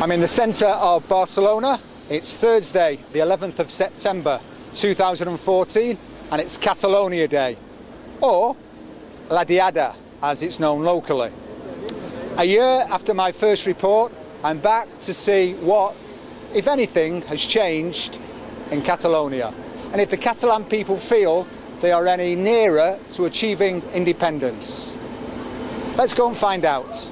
I'm in the centre of Barcelona. It's Thursday, the 11th of September 2014, and it's Catalonia Day, or La Diada, as it's known locally. A year after my first report, I'm back to see what, if anything, has changed in Catalonia, and if the Catalan people feel they are any nearer to achieving independence. Let's go and find out.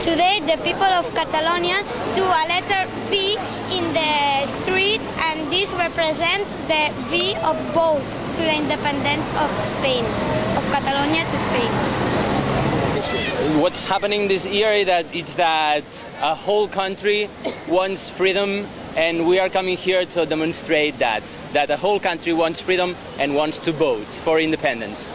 Today the people of Catalonia do a letter V in the street and this represents the V of both to the independence of Spain, of Catalonia to Spain. What's happening this year is that it's that a whole country wants freedom and we are coming here to demonstrate that, that the whole country wants freedom and wants to vote for independence.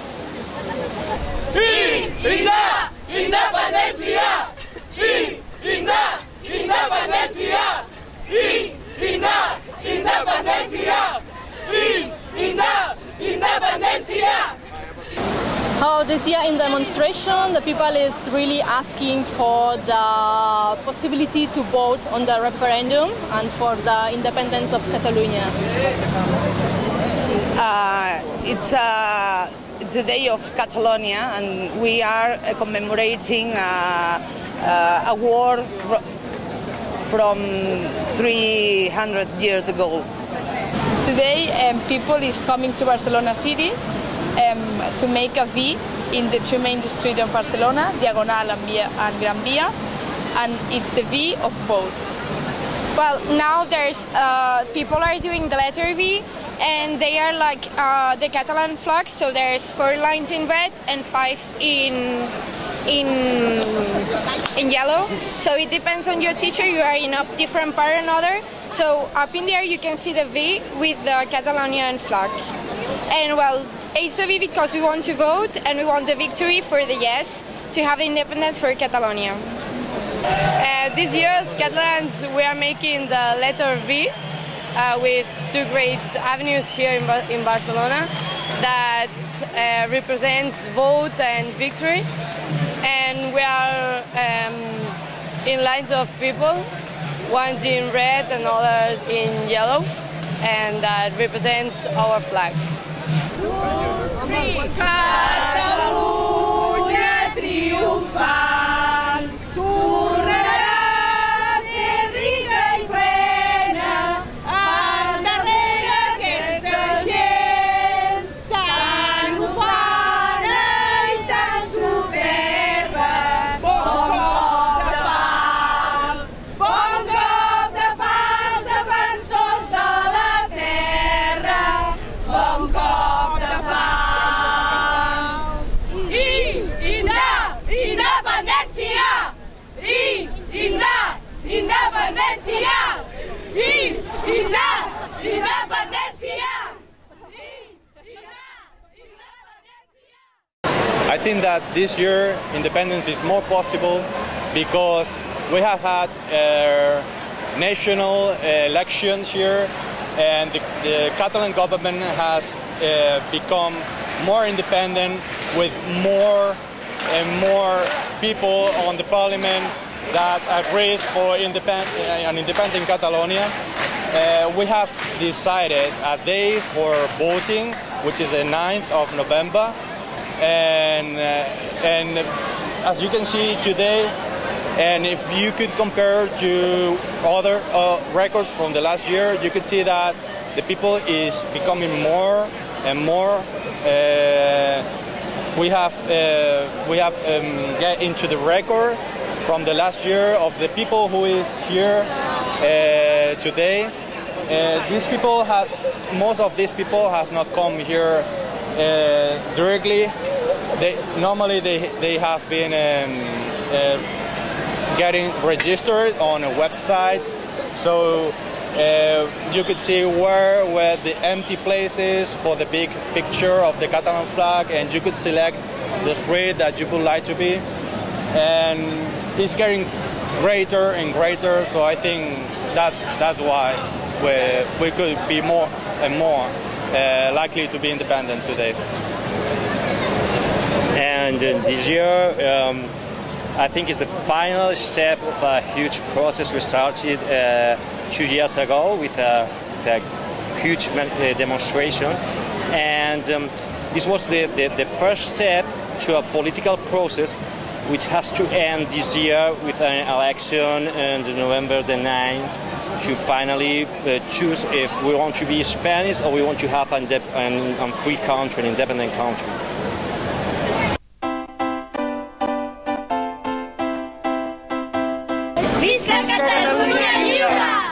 How this year in demonstration, the people is really asking for the possibility to vote on the referendum and for the independence of Catalonia. Uh, it's a it's a day of Catalonia, and we are uh, commemorating uh, uh, a war fr from 300 years ago. Today, um, people is coming to Barcelona city um, to make a V in the two main streets of Barcelona, Diagonal and, Via, and Gran Via, and it's the V of both. Well, now there's uh, people are doing the letter V, and they are like uh, the Catalan flag. So there's four lines in red and five in in in yellow. So it depends on your teacher. You are in a different part or another. So up in there you can see the V with the Catalonian flag. And well, it's a V because we want to vote and we want the victory for the yes to have the independence for Catalonia. Uh, this year, Catalans, we are making the letter V uh, with two great avenues here in, Bar in Barcelona that uh, represents vote and victory. And we are um, in lines of people, one's in red and others in yellow, and that represents our flag. Catalunya I think that this year independence is more possible because we have had uh, national elections here and the, the Catalan government has uh, become more independent with more and more people on the parliament that agrees for independ- uh, an independent Catalonia. Uh, we have decided a day for voting, which is the 9th of November, and uh, and as you can see today, and if you could compare to other uh, records from the last year, you could see that the people is becoming more and more. Uh, we have uh, we have um, get into the record from the last year of the people who is here uh, today. Uh, these people has most of these people has not come here uh, directly. They normally they they have been um, uh, getting registered on a website, so uh, you could see where were the empty places for the big picture of the Catalan flag, and you could select the street that you would like to be, and it's getting greater and greater. So I think that's that's why we we could be more and more likely to be independent today. And uh, this year, um, I think it's the final step of a huge process we started uh, two years ago with a, with a huge uh, demonstration. And um, this was the, the, the first step to a political process which has to end this year with an election on November the 9th to finally uh, choose if we want to be Spanish or we want to have an, an, an free country, an independent country. Visca Catalunya lliure!